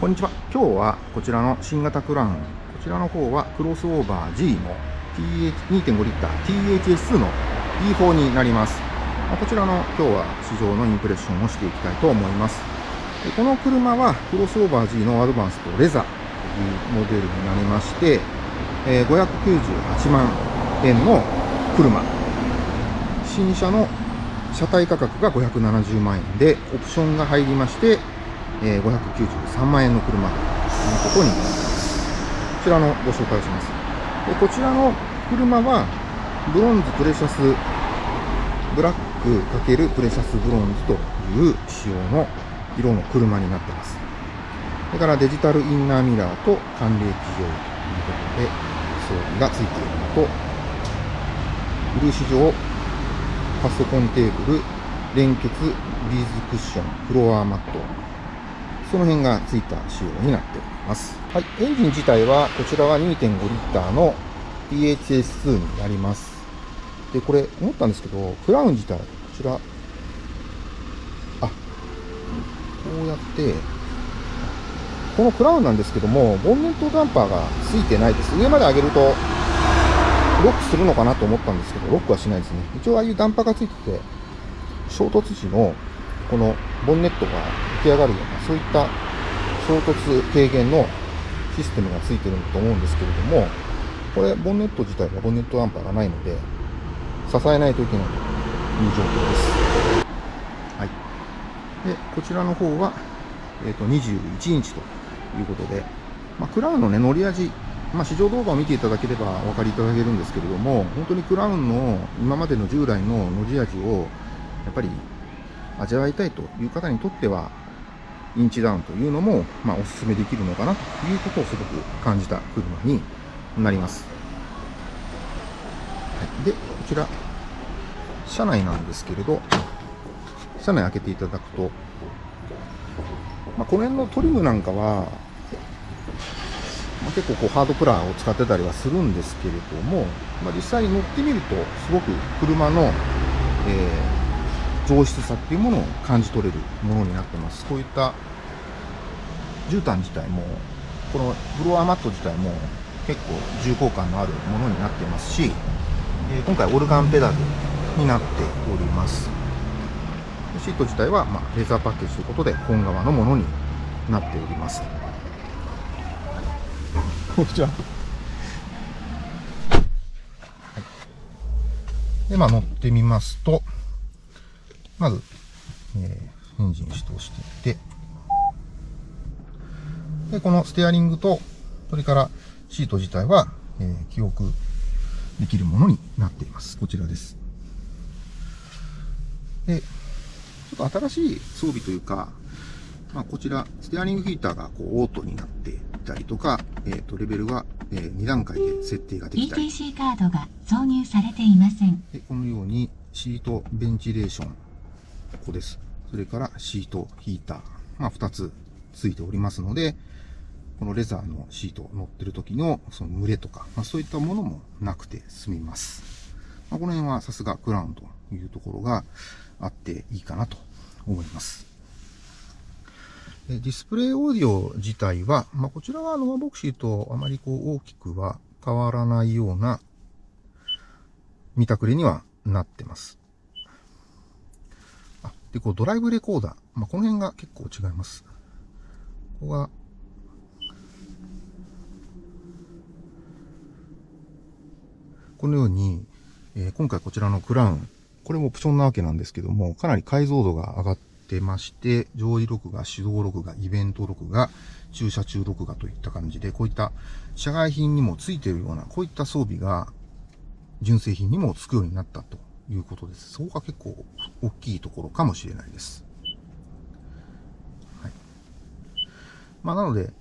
こんにちは。今日はこちらの新型クラウン、こちらの方はクロスオーバー G の2.5リッター THS2 の E4 になります。こちらの今日は市場のインプレッションをしていきたいと思います。この車はクロスオーバー G のアドバンスとレザーというモデルになりまして、598万円の車。新車の車体価格が570万円で、オプションが入りまして、えー、593万円の車ということになります。こちらのご紹介をします。でこちらの車は、ブロンズプレシャスブラック×プレシャスブロンズという仕様の色の車になっています。それからデジタルインナーミラーと寒冷気上ということで装備がついているのと、漆状パソコンテーブル、連結ビーズクッション、フロアマット、その辺がついた仕様になっております。はい、エンジン自体は、こちらは2.5リッターの PHS2 になります。で、これ、思ったんですけど、クラウン自体、こちら、あ、こうやって、このクラウンなんですけども、ボンネットダンパーがついてないです。上まで上げると、ロックするのかなと思ったんですけど、ロックはしないですね。一応ああいうダンパーがついてて、衝突時のこのボンネットが浮き上がるような、そういった衝突軽減のシステムがついてるんだと思うんですけれども、これ、ボンネット自体はボンネットダンパーがないので、支えないといけないという状況です。はい。で、こちらの方は、えっ、ー、と、21インチということで、まあ、クラウンのね、乗り味、まあ、試乗動画を見ていただければお分かりいただけるんですけれども、本当にクラウンの今までの従来の乗り味を、やっぱり味わいたいという方にとっては、インチダウンというのも、まあ、お勧めできるのかなということをすごく感じた車になります。はい、で、こちら、車内なんですけれど、車内開けていただくと、まあ、この辺のトリムなんかは、まあ、結構こうハードプラーを使ってたりはするんですけれども、まあ、実際に乗ってみると、すごく車の、えー上質さっていうものを感じ取れるものになってます。こういった絨毯自体も、このフロアマット自体も結構重厚感のあるものになってますし、え今回オルガンペダルになっております。シート自体は、ま、レーザーパッケージということで本革のものになっております。こんにちは。で、まあ乗ってみますと、まず、えー、エンジンを始動していって、で、このステアリングと、それからシート自体は、えー、記憶できるものになっています。こちらです。で、ちょっと新しい装備というか、まあ、こちら、ステアリングヒーターがこうオートになっていたりとか、えっ、ー、と、レベルは、えー、2段階で設定ができたり。ETC カードが挿入されていません。でこのように、シートベンチレーションこです。それからシート、ヒーター。まあ、2つついておりますので、このレザーのシート乗ってる時のその蒸れとか、まあ、そういったものもなくて済みます。まあ、この辺はさすがクラウンというところがあっていいかなと思います。ディスプレイオーディオ自体は、まあ、こちらはノアボクシーとあまりこう大きくは変わらないような見たくれにはなってます。で、こうドライブレコーダー。まあ、この辺が結構違います。ここが、このように、えー、今回こちらのクラウン、これもオプションなわけなんですけども、かなり解像度が上がってまして、上位録画、手動録画、イベント録画、駐車中録画といった感じで、こういった社外品にもついているような、こういった装備が純正品にもつくようになったということです。そこが結構大きいところかもしれないです。はい。まあ、なので、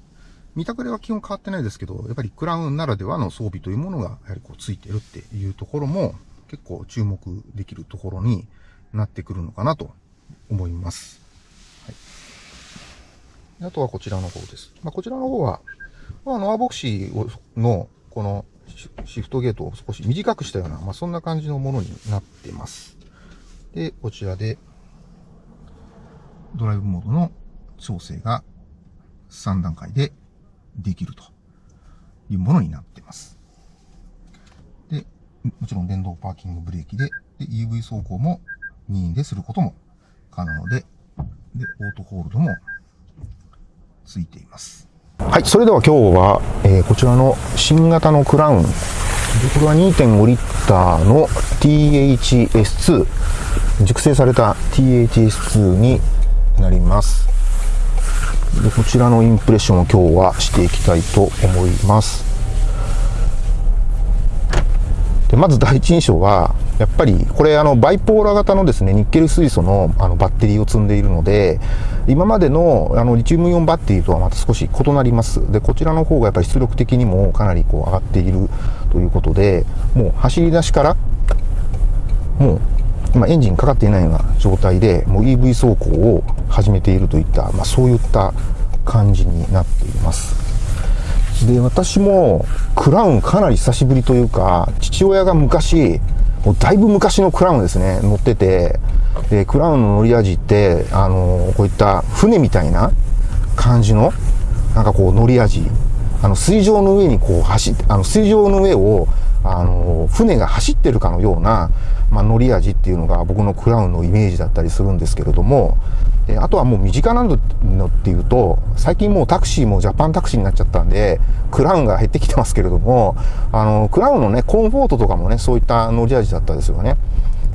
見たくれは基本変わってないですけど、やっぱりクラウンならではの装備というものが、やはりこうついてるっていうところも、結構注目できるところになってくるのかなと思います。はい。あとはこちらの方です。まあ、こちらの方は、まあ、ノアボクシーの、このシフトゲートを少し短くしたような、まあ、そんな感じのものになってます。で、こちらで、ドライブモードの調整が3段階でできるというものになってます。で、もちろん電動パーキングブレーキで、で EV 走行も任意ですることも可能で、で、オートホールドもついています。はい、それでは今日は、えーこちらの新型のクラウン、これは2.5リッターの THS2、熟成された THS2 になります。でこちらのインプレッションを今日はしていきたいと思います。でまず第一印象は、やっぱりこれあのバイポーラ型のですねニッケル水素のあのバッテリーを積んでいるので今までのあのリチウムイオンバッテリーとはまた少し異なります。でこちらの方がやっぱり出力的にもかなりこう上がっているということでもう走り出しからもう今エンジンかかっていないような状態でもう EV 走行を始めているといった、まあ、そういった感じになっています。で私もクラウンかなり久しぶりというか父親が昔もうだいぶ昔のクラウンですね。乗ってて。でクラウンの乗り味ってあのこういった船みたいな感じのなんかこう乗り味。あの水上の上にこう走ってあの水上の上をあの船が走ってるかのような、まあ、乗り味っていうのが僕のクラウンのイメージだったりするんですけれどもえあとはもう身近なのっていうと最近もうタクシーもジャパンタクシーになっちゃったんでクラウンが減ってきてますけれどもあのクラウンのねコンフォートとかもねそういった乗り味だったですよね。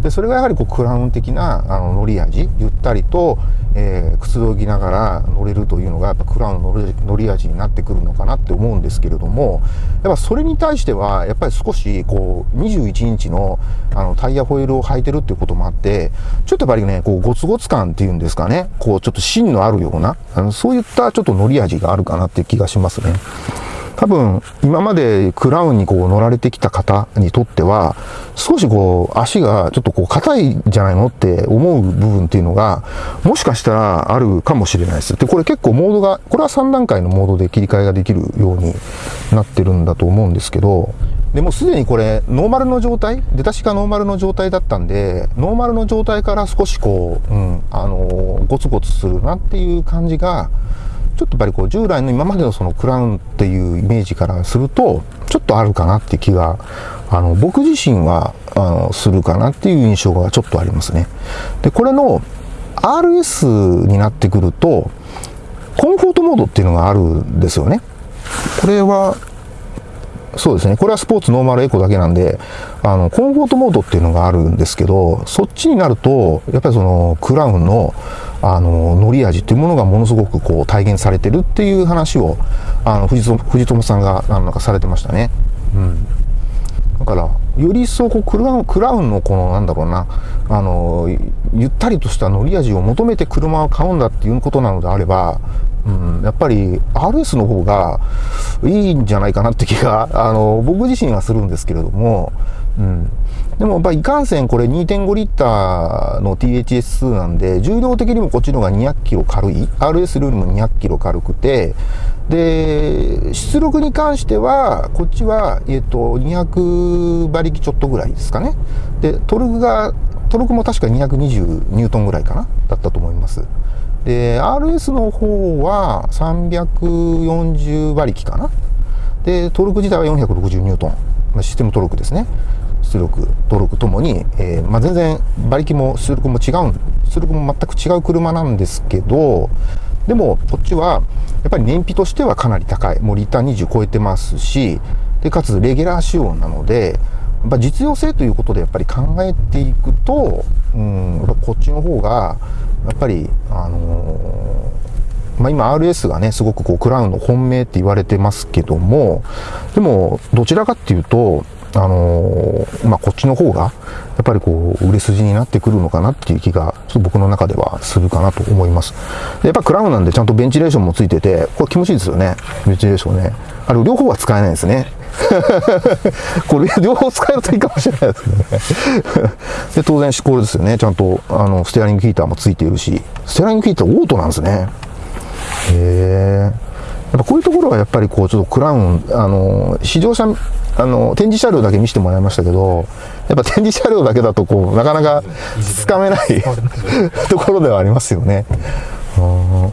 でそれがやはりこうクラウン的なあの乗り味ゆったりと、えーくつろぎながら乗れるというのがやっぱクラウンの乗り味になってくるのかなって思うんですけれどもやっぱそれに対してはやっぱり少しこう21インチのあのタイヤホイールを履いてるっていうこともあってちょっとやっぱりねこうゴツゴツ感っていうんですかねこうちょっと芯のあるようなあのそういったちょっと乗り味があるかなっていう気がしますね。多分今までクラウンにこう乗られてきた方にとっては少しこう足がちょっとこう硬いんじゃないのって思う部分っていうのがもしかしたらあるかもしれないです。でこれ結構モードがこれは3段階のモードで切り替えができるようになってるんだと思うんですけどでもすでにこれノーマルの状態出だしがノーマルの状態だったんでノーマルの状態から少しこう、うん、あのゴツゴツするなっていう感じがちょっとやっぱりこう従来の今までのそのクラウンっていうイメージからするとちょっとあるかなっていう気があの僕自身はあのするかなっていう印象がちょっとありますね。でこれの RS になってくるとコンフォートモードっていうのがあるんですよね。これはそうですね。これはスポーツノーマルエコだけなんで、あの、コンフォートモードっていうのがあるんですけど、そっちになると、やっぱりその、クラウンの、あの、乗り味っていうものがものすごくこう、体現されてるっていう話を、あの、藤友藤友さんが、あの、なんかされてましたね。うん。だから、より一層こうクラウン、クラウンのこの、なんだろうな、あの、ゆったりとした乗り味を求めて車を買うんだっていうことなのであれば、うん、やっぱり RS の方がいいんじゃないかなって気が、あの、僕自身はするんですけれども、でも、やっぱいかんせんこれ2.5リッターの THS2 なんで、重量的にもこっちの方が200キロ軽い？RS よりも200キロ軽くて、で、出力に関しては、こっちは、えっと、200馬力ちょっとぐらいですかね。で、トルクが、トルクも確か220ニュートンぐらいかな？だったと思います。で、RS の方は340馬力かな？で、トルク自体は460ニュートン。システムトルクですね。出力、トルクともに、えーまあ、全然馬力も出力も違うん、出力も全く違う車なんですけど、でも、こっちは、やっぱり燃費としてはかなり高い。もうリター20超えてますし、で、かつレギュラー仕様なので、やっぱ実用性ということでやっぱり考えていくと、うん、こっちの方が、やっぱり、あのーまあ、今 RS がね、すごくこうクラウンの本命って言われてますけども、でも、どちらかっていうと、あのーまあ、こっちの方が、やっぱりこう、売れ筋になってくるのかなっていう気が、ちょっと僕の中ではするかなと思います。でやっぱクラウンなんでちゃんとベンチレーションもついてて、これ気持ちいいですよね。ベンチレーションね。あれ、両方は使えないですね。これ両方使えるといいかもしれないですね。で、当然、これですよね。ちゃんと、あの、ステアリングヒーターもついているし、ステアリングヒーターオートなんですね。へえ。やっぱこういうところはやっぱりこう、ちょっとクラウン、あの、試乗車、あの、展示車両だけ見せてもらいましたけど、やっぱ展示車両だけだとこう、なかなかつかめないところではありますよね。うん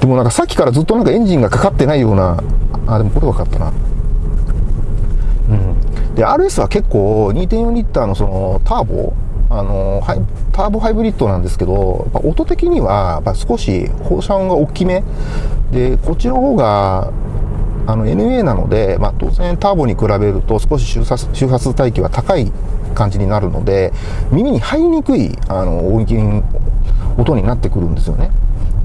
でもなんかさっきからずっとなんかエンジンがかかってないような、あ、でもこれ分かったな。うん。で、RS は結構2.4リッターのそのターボ、あの、ハイターボハイブリッドなんですけど、やっぱ音的には、やっ少し放射音が大きめ。で、こっちの方が、あの NA なので、まあ、当然ターボに比べると少し周波周波数帯域は高い感じになるので耳に入りにくいあの音域音になってくるんですよね。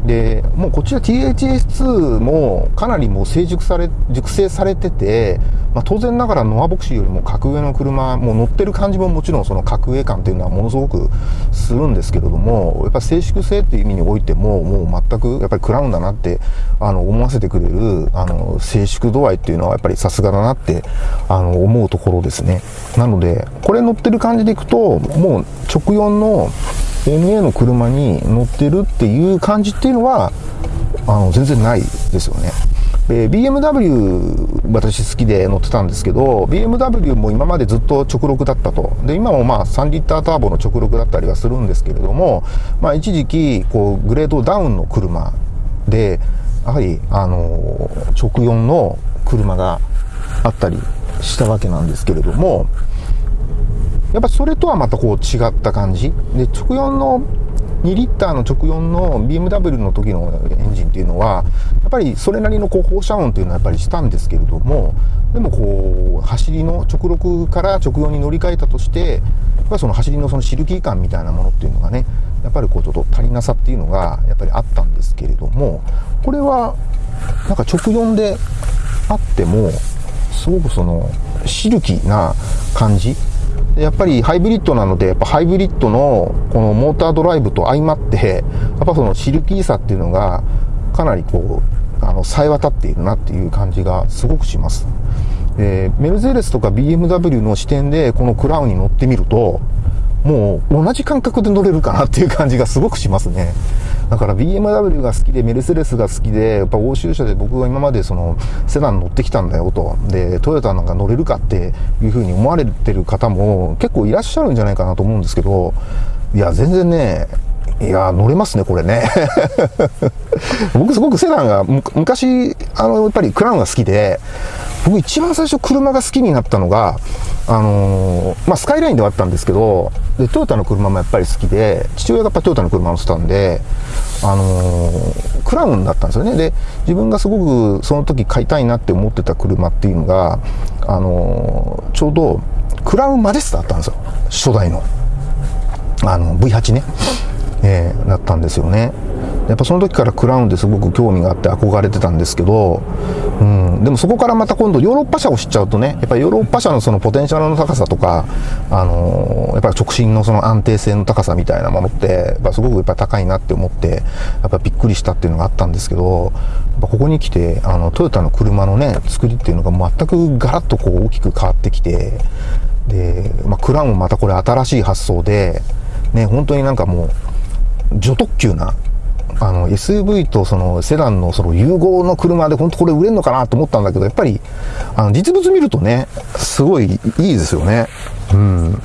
でもうこちら THS2 もかなりもう成熟され熟成されてて、まあ、当然ながらノアボクシーよりも格上の車もう乗ってる感じももちろんその格上感っていうのはものすごくするんですけれどもやっぱ静粛性っていう意味においてももう全くやっぱりクラウンだなってあの思わせてくれるあの静粛度合いっていうのはやっぱりさすがだなってあの思うところですねなのでこれ乗ってる感じでいくともう直4の NA の車に乗ってるっていう感じっていうのはあの全然ないですよね。で BMW 私好きで乗ってたんですけど BMW も今までずっと直録だったと。で今もまあ3リッターターボの直録だったりはするんですけれども、まあ、一時期こうグレードダウンの車でやはりあの直4の車があったりしたわけなんですけれどもやっぱそれとはまたこう違った感じ。で直4の2リッターの直4の BMW の時のエンジンっていうのはやっぱりそれなりのこう放射音っていうのはやっぱりしたんですけれどもでもこう走りの直6から直4に乗り換えたとしてやっぱりその走りのそのシルキー感みたいなものっていうのがねやっぱりこうちょっと足りなさっていうのがやっぱりあったんですけれどもこれはなんか直4であってもすごくそのシルキーな感じやっぱりハイブリッドなので、やっぱハイブリッドのこのモータードライブと相まって、やっぱそのシルキーさっていうのがかなりこう、あの、冴え渡っているなっていう感じがすごくします。え、メルセデスとか BMW の視点でこのクラウンに乗ってみると、もう同じ感覚で乗れるかなっていう感じがすごくしますね。だから BMW が好きで、メルセデスが好きで、やっぱ欧州車で僕が今までそのセダン乗ってきたんだよと。で、トヨタなんか乗れるかっていうふうに思われてる方も結構いらっしゃるんじゃないかなと思うんですけど、いや、全然ね、いや、乗れますね、これね。僕すごくセダンが、昔、あの、やっぱりクラウンが好きで、僕一番最初車が好きになったのが、あのー、まあ、スカイラインではあったんですけど、で、トヨタの車もやっぱり好きで、父親がやっぱトヨタの車乗ってたんで、あのー、クラウンだったんですよね。で、自分がすごくその時買いたいなって思ってた車っていうのが、あのー、ちょうど、クラウンマジェスタだったんですよ。初代の。あの、V8 ね。えー、だったんですよね。やっぱその時からクラウンですごく興味があって憧れてたんですけど、うん、でもそこからまた今度ヨーロッパ車を知っちゃうとね、やっぱりヨーロッパ車のそのポテンシャルの高さとか、あのー、やっぱり直進のその安定性の高さみたいなものって、やっぱすごくやっぱ高いなって思って、やっぱびっくりしたっていうのがあったんですけど、ここに来て、あの、トヨタの車のね、作りっていうのが全くガラッとこう大きく変わってきて、で、まあ、クラウンもまたこれ新しい発想で、ね、本当になんかもう、女特急なあの SUV とそのセダンのその融合の車で本当これ売れるのかなと思ったんだけど、やっぱりあの実物見るとね、すごいいいですよね。うん。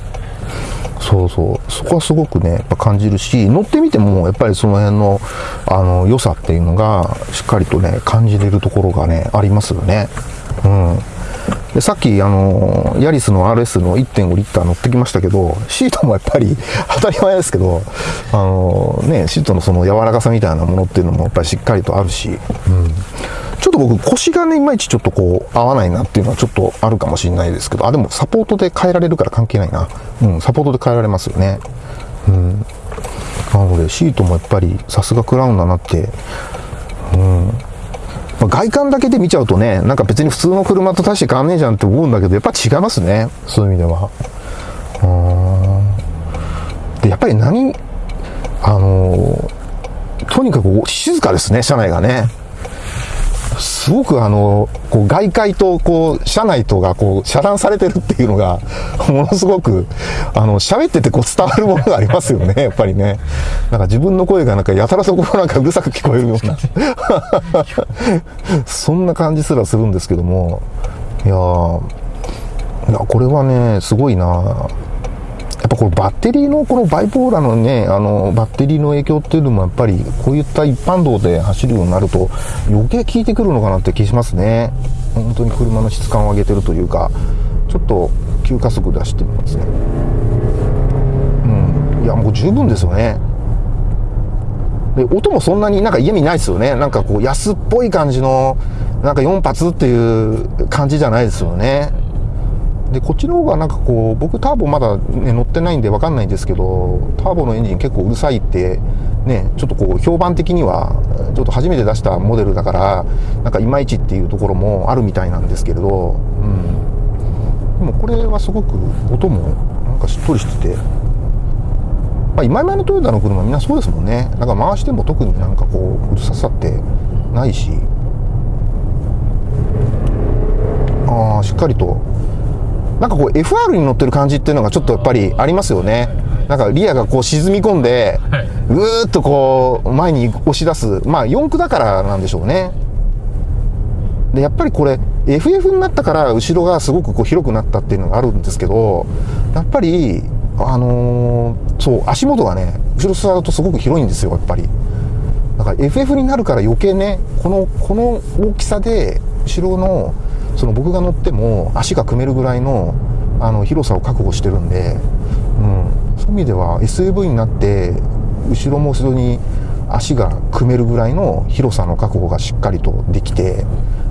そうそう。そこはすごくね、やっぱ感じるし、乗ってみてもやっぱりその辺のあの良さっていうのがしっかりとね、感じれるところがね、ありますよね。うん。でさっきあのヤリスの RS の1.5リッター乗ってきましたけどシートもやっぱり当たり前ですけどあのねシートのその柔らかさみたいなものっていうのもやっぱりしっかりとあるし、うん、ちょっと僕腰がねいまいちちょっとこう合わないなっていうのはちょっとあるかもしれないですけどあでもサポートで変えられるから関係ないな。うんサポートで変えられますよね。うん。なのでシートもやっぱりさすがクラウンだなって。うん。まあ、外観だけで見ちゃうとね、なんか別に普通の車と大して変わんねえじゃんって思うんだけど、やっぱ違いますね。そういう意味では。うんで、やっぱり何、あのー、とにかく静かですね、車内がね。すごくあの、こう外界とこう、車内とがこう、遮断されてるっていうのが、ものすごく、あの、喋っててこう伝わるものがありますよね、やっぱりね。なんか自分の声がなんかやたらそこなんかうるさく聞こえるような。そんな感じすらするんですけども、いや、これはね、すごいなぱこのバッテリーのこのバイポーラのね、あの、バッテリーの影響っていうのもやっぱり、こういった一般道で走るようになると、余計効いてくるのかなって気しますね。本当に車の質感を上げてるというか、ちょっと急加速で走ってみますね。うん。いや、もう十分ですよね。で、音もそんなになんか嫌味ないですよね。なんかこう安っぽい感じの、なんか4発っていう感じじゃないですよね。で、こっちの方がなんかこう、僕ターボまだ、ね、乗ってないんでわかんないんですけど、ターボのエンジン結構うるさいって、ね、ちょっとこう、評判的には、ちょっと初めて出したモデルだから、なんかいまいちっていうところもあるみたいなんですけれど、うん。でもこれはすごく音もなんかしっとりしてて、まあ、今々のトヨタの車みんなそうですもんね。なんか回しても特になんかこう、うるささってないし、ああ、しっかりとなんかこう FR に乗ってる感じっていうのがちょっとやっぱりありますよね。なんかリアがこう沈み込んで、ぐーっとこう前に押し出す。まあ4駆だからなんでしょうね。で、やっぱりこれ FF になったから後ろがすごくこう広くなったっていうのがあるんですけど、やっぱり、あのー、そう、足元がね、後ろ座るとすごく広いんですよ、やっぱり。だから FF になるから余計ね、この、この大きさで後ろのその僕が乗っても足が組めるぐらいのあの広さを確保してるんで、うん、そういう意味では SUV になって後ろも後ろに足が組めるぐらいの広さの確保がしっかりとできて、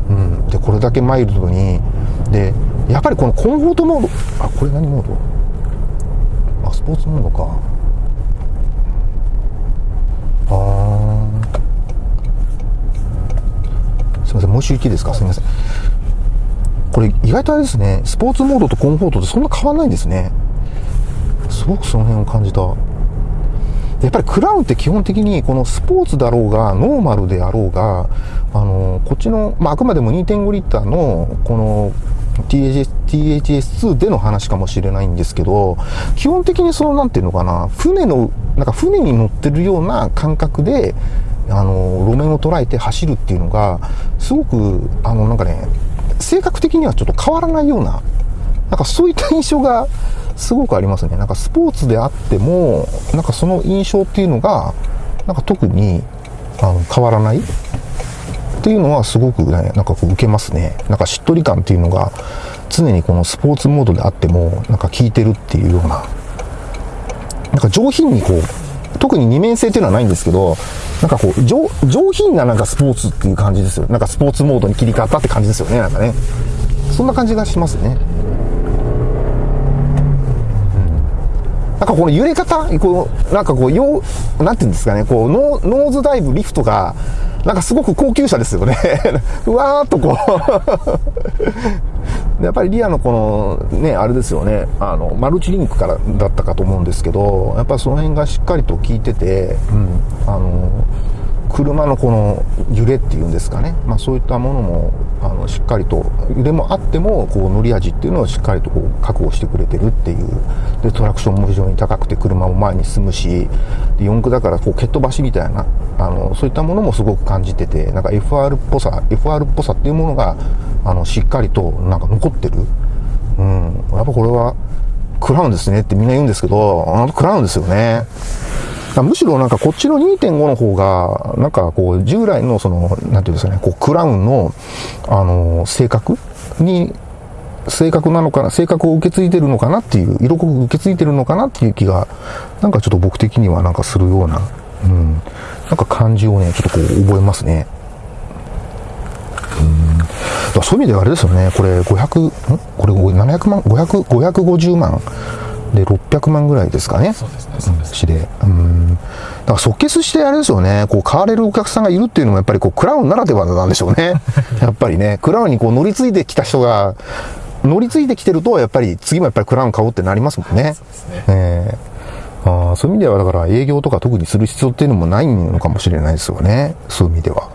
うん、でこれだけマイルドにでやっぱりこのコンフォートモードあこれ何モード？あスポーツモードか。あー。すいませんもう一度いいですか？すいません。これ意外とあれですね、スポーツモードとコンフォートってそんな変わんないんですね。すごくその辺を感じた。やっぱりクラウンって基本的にこのスポーツだろうが、ノーマルであろうが、あの、こっちの、まあ、あくまでも2.5リッターの、この THS、THS2 での話かもしれないんですけど、基本的にその、なんていうのかな、船の、なんか船に乗ってるような感覚で、あの、路面を捉えて走るっていうのが、すごく、あの、なんかね、性格的にはちょっと変わらないような、なんかそういった印象がすごくありますね。なんかスポーツであっても、なんかその印象っていうのが、なんか特にあの変わらないっていうのはすごくね、なんかこう受けますね。なんかしっとり感っていうのが常にこのスポーツモードであっても、なんか効いてるっていうような、なんか上品にこう、特に二面性っていうのはないんですけど、なんかこう、上、品ななんかスポーツっていう感じですよ。なんかスポーツモードに切り替わったって感じですよね、なんかね。そんな感じがしますね。なんかこの揺れ方、こう、なんかこう、よう、なんていうんですかね、こう、ノーズダイブ、リフトが、なんかすごく高級車ですよね。ふわーっとこうやっぱりリアのこの、ね、あれですよね、あの、マルチリンクからだったかと思うんですけど、やっぱりその辺がしっかりと効いてて、うん、あの、車のこの揺れっていうんですかね、まあ、そういったものもあのしっかりと揺れもあってもこう乗り味っていうのをしっかりとこう確保してくれてるっていう。でトラクションも非常に高くて車も前に進むしで四駆だからこう蹴っ飛ばしみたいなあのそういったものもすごく感じててなんか FR っぽさ FR っぽさっていうものがあのしっかりとなんか残ってる、うん、やっぱこれはクラウンですねってみんな言うんですけどあのクラウンですよね。むしろなんかこっちの2.5の方が、なんかこう従来のその、なんていうんですかね、こうクラウンの、あの、性格に、性格なのかな、性格を受け継いでるのかなっていう、色濃く受け継いでるのかなっていう気が、なんかちょっと僕的にはなんかするような、うん、なんか感じをね、ちょっとこう覚えますね。うん。そういう意味ではあれですよね、これ500、ん？これ700万、500、550万。で、600万ぐらいですかね。そうですね、そうです。で。うん。だから即決してあれですよね、こう買われるお客さんがいるっていうのもやっぱりこうクラウンならではなんでしょうね。やっぱりね、クラウンにこう乗り継いできた人が、乗り継いできてると、やっぱり次もやっぱりクラウン買おうってなりますもんね。そうですね。えー、あそういう意味では、だから営業とか特にする必要っていうのもないのかもしれないですよね。そういう意味では。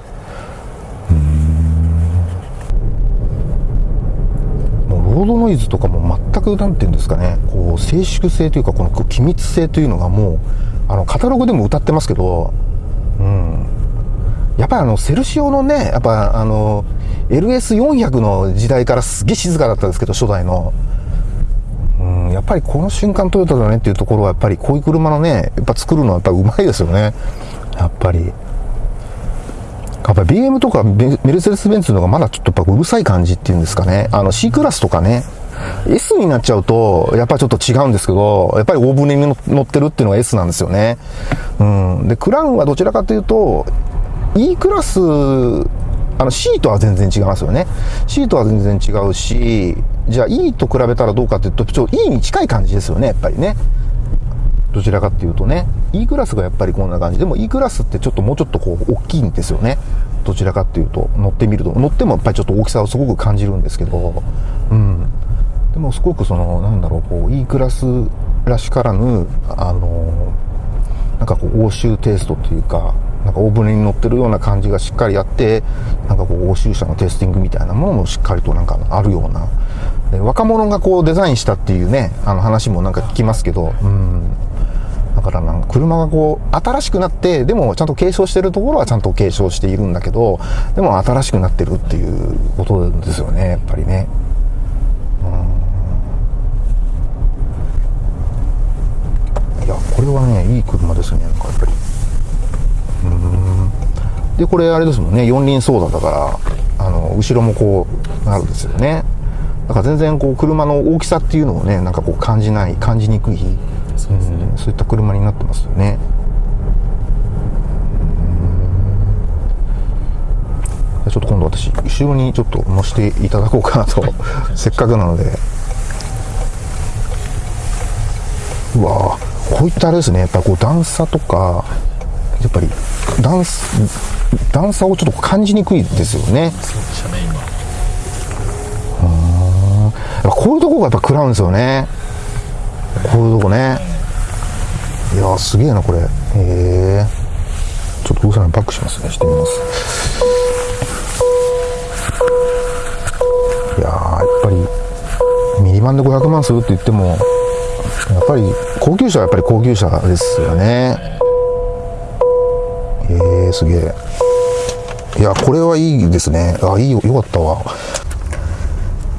ロードノイズとかも全く、なんていうんですかね、こう、静粛性というか、この機密性というのがもう、あの、カタログでも歌ってますけど、うん。やっぱりあの、セルシオのね、やっぱあの、LS400 の時代からすげえ静かだったんですけど、初代の。うん、やっぱりこの瞬間トヨタだねっていうところはやっぱりこういう車のねやっぱ作るのはやっぱうまいですよねやっぱりやっぱ BM とかメルセデス・ベンツの方がまだちょっとやっぱうるさい感じっていうんですかねあの C クラスとかね S になっちゃうと、やっぱりちょっと違うんですけど、やっぱり大船に乗ってるっていうのが S なんですよね。うん。で、クラウンはどちらかというと、E クラス、あの C とは全然違いますよね。C とは全然違うし、じゃあ E と比べたらどうかっていうと、ちょっと E に近い感じですよね、やっぱりね。どちらかっていうとね。E クラスがやっぱりこんな感じ。でも E クラスってちょっともうちょっとこう大きいんですよね。どちらかっていうと、乗ってみると。乗ってもやっぱりちょっと大きさをすごく感じるんですけど、うん。でもすごくその、なんだろう、こう、E クラスらしからぬ、あの、なんかこう、欧州テイストというか、なんか大船に乗ってるような感じがしっかりあって、なんかこう、欧州車のテイスティングみたいなものもしっかりとなんかあるような、で若者がこうデザインしたっていうね、あの話もなんか聞きますけど、うん。だからなんか車がこう新しくなってでもちゃんと継承してるところはちゃんと継承しているんだけどでも新しくなってるっていうことですよねやっぱりね。いやこれはねいい車ですねなんかやっぱり。うん。でこれあれですもんね四輪操作だからあの後ろもこうなるんですよね。だから全然こう車の大きさっていうのをねなんかこう感じない感じにくいそう,、ね、そういった車になってますよね。ちょっと今度私後ろにちょっと乗せていただこうかなと せっかくなので。うわこういったあれですね。やっぱこう段差とかやっぱり段段差をちょっと感じにくいですよね。うんこういうとこがやっぱ食らうんですよね。こういうとこね。いやすげえなこれ。へえちょっとうさんバックしますね。してみます。いややっぱりミニバンで500万するって言ってもやっぱり高級車はやっぱり高級車ですよね。えー、すげえ。いやこれはいいですね。あいいよよかったわ。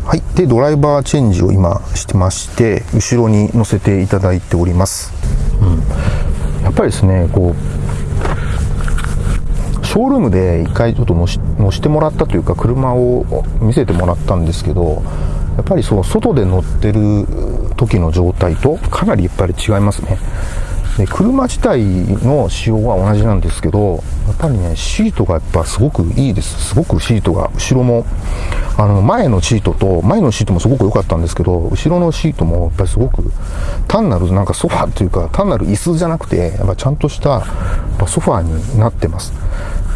はい。でドライバーチェンジを今してまして後ろに乗せていただいております、うん、やっぱりですねこうショールームで一回ちょっと乗し乗してもらったというか車を見せてもらったんですけどやっぱりその外で乗ってる時の状態とかなりやっぱり違いますね。で車自体の仕様は同じなんですけどやっぱりねシートがやっぱすごくいいですすごくシートが後ろもあの前のシートと前のシートもすごく良かったんですけど後ろのシートもやっぱりすごく単なるなんかソファーっていうか単なる椅子じゃなくてやっぱちゃんとしたソファーになってます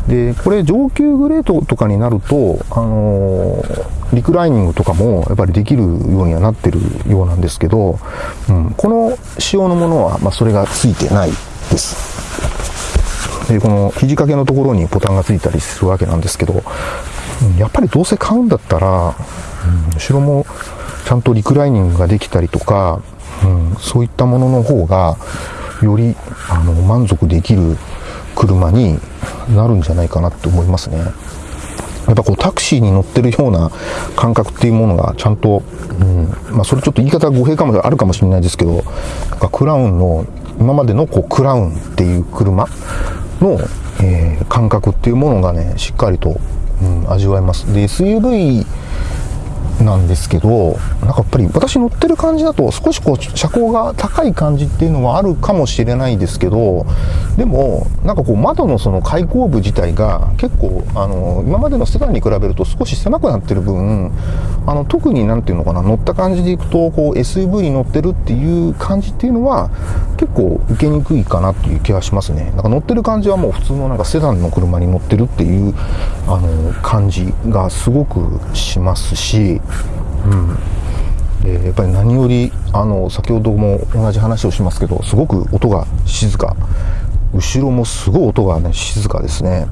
でこれ上級グレードとかになると、あのー、リクライニングとかもやっぱりできるようにはなってるようなんですけど、うん、この仕様のものは、まあ、それがついてないです。でこの肘掛けのところにボタンがついたりするわけなんですけど、うん、やっぱりどうせ買うんだったら、うん、後ろもちゃんとリクライニングができたりとか、うん、そういったものの方がよりあの満足できる車になるんじゃないかなって思いますね。やっぱこうタクシーに乗ってるような感覚っていうものがちゃんと、うんまあ、それちょっと言い方語弊かもあるかもしれないですけどクラウンの今までのこうクラウンっていう車の、えー、感覚っていうものがねしっかりと、うん、味わえます。で SUV なんですけど、なんかやっぱり私乗ってる感じだと少しこう車高が高い感じっていうのはあるかもしれないですけど、でもなんかこう窓のその開口部自体が結構あの今までのセダンに比べると少し狭くなってる分、あの特になんていうのかな乗った感じでいくとこう SUV に乗ってるっていう感じっていうのは結構受けにくいかなっていう気がしますね。なんか乗ってる感じはもう普通のなんかセダンの車に乗ってるっていうあの感じがすごくしますし。うん、でやっぱり何よりあの先ほども同じ話をしますけどすごく音が静か。後ろもすごい音がね静かですね。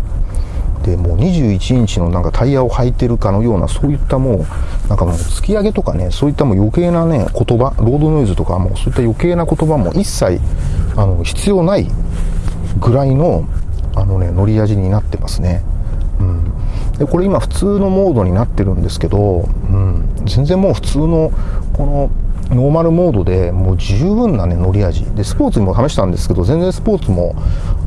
でもう21インチのなんかタイヤを履いてるかのようなそういったもうなんかもう突き上げとかねそういったもう余計なね言葉ロードノイズとかもそういった余計な言葉も一切あの必要ないぐらいのあのね乗り味になってますね。でこれ今普通のモードになってるんですけど、うん、全然もう普通のこのノーマルモードでもう十分なね乗り味。でスポーツにも試したんですけど全然スポーツも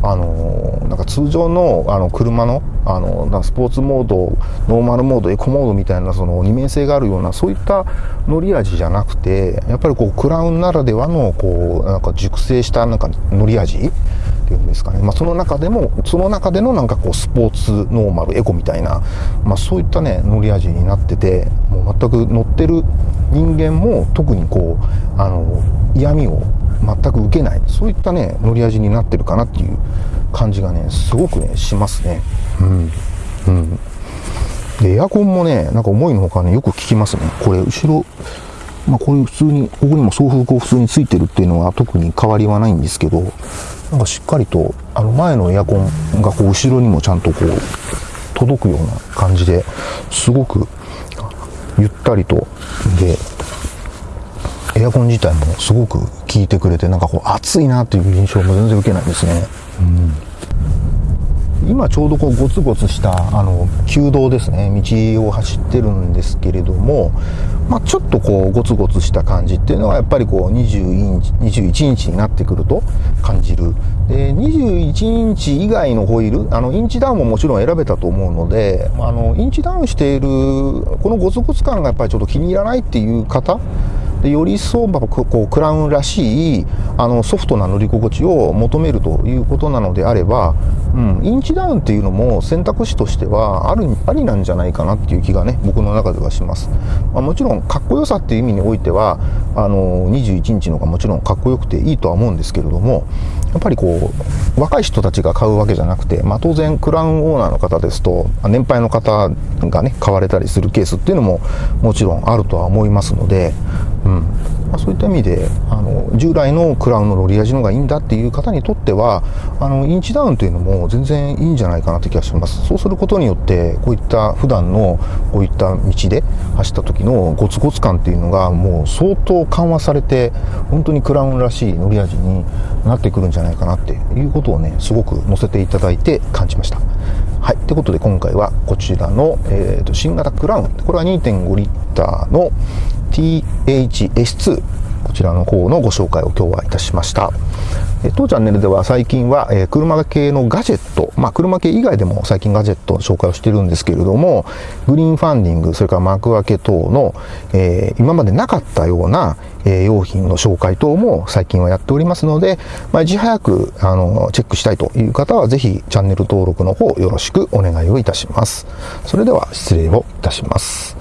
あのなんか通常のあの車のあのなスポーツモードノーマルモードエコモードみたいなその二面性があるようなそういった乗り味じゃなくてやっぱりこうクラウンならではのこうなんか熟成したなんか乗り味ていうんですかね、まあ、その中でもその中でのなんかこうスポーツノーマルエコみたいな、まあ、そういったね乗り味になっててもう全く乗ってる人間も特にこうあの嫌味を全く受けないそういったね乗り味になってるかなっていう感じがねすごくねしますね。うん。うん。でエアコンもねなんか思いのほかねよく効きますね。これ後ろまあこういう普通にここにも送風口普通についてるっていうのは特に変わりはないんですけどなんかしっかりとあの前のエアコンがこう後ろにもちゃんとこう届くような感じですごくゆったりとでエアコン自体もすごく効いてくれてなんかこう暑いなっていう印象も全然受けないですね、うん、今ちょうどこうゴツゴツしたあの旧道ですね。道を走ってるんですけれども、まあ、ちょっとこうゴツゴツした感じっていうのはやっぱりこう20インチ21インチになってくると感じる。で21インチ以外のホイールあのインチダウンももちろん選べたと思うのであのインチダウンしているこのゴツゴツ感がやっぱりちょっと気に入らないっていう方でより一層こうクラウンらしいあのソフトな乗り心地を求めるということなのであれば、うん、インチダウンっていうのも選択肢としてはあるありなんじゃないかなっていう気がね僕の中ではします、まあ、もちろんかっこよさっていう意味においてはあの21インチの方がもちろんかっこよくていいとは思うんですけれどもやっぱりこう若い人たちが買うわけじゃなくて、まあ、当然クラウンオーナーの方ですと年配の方がね買われたりするケースっていうのももちろんあるとは思いますのでうんうんまあ、そういった意味であの従来のクラウンのロリアジの方がいいんだっていう方にとってはあのインチダウンというのも全然いいんじゃないかなって気がしますそうすることによってこういった普段のこういった道で走った時のゴツゴツ感っていうのがもう相当緩和されて本当にクラウンらしい乗り味になってくるんじゃないかなっていうことをねすごく載せていただいて感じましたはい。ということで今回はこちらの、えーと、新型クラウン。これは2.5リッターの THS2 こちらの方のご紹介を今日はいたしました。当チャンネルでは最近は、え車系のガジェット、まあ、車系以外でも最近ガジェットの紹介をしてるんですけれども、グリーンファンディング、それから幕開け等の、えー、今までなかったような、え、用品の紹介等も最近はやっておりますので、まあ、いち早くあのチェックしたいという方はぜひチャンネル登録の方よろしくお願いをいたします。それでは失礼をいたします。